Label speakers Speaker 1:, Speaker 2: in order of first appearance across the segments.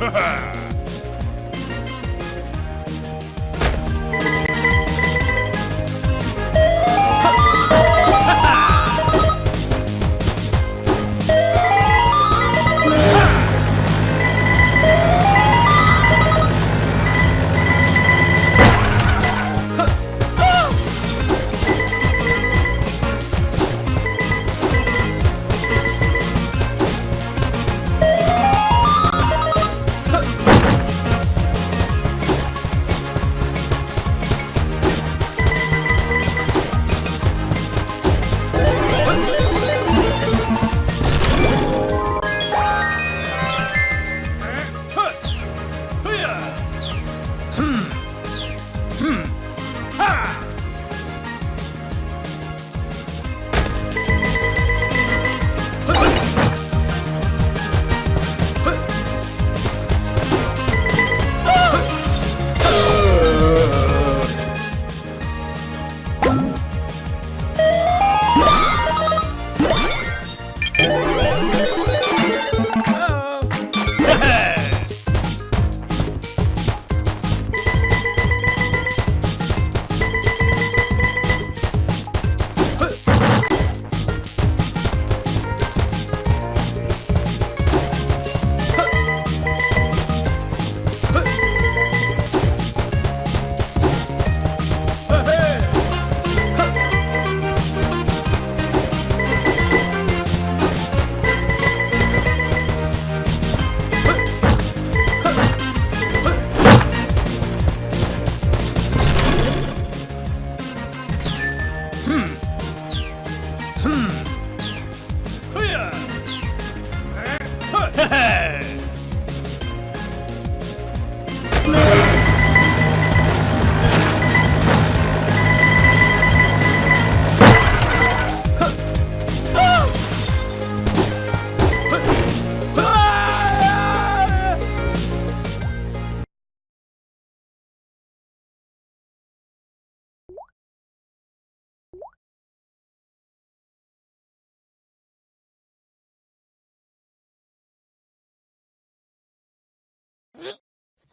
Speaker 1: Ha ha!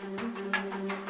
Speaker 1: Música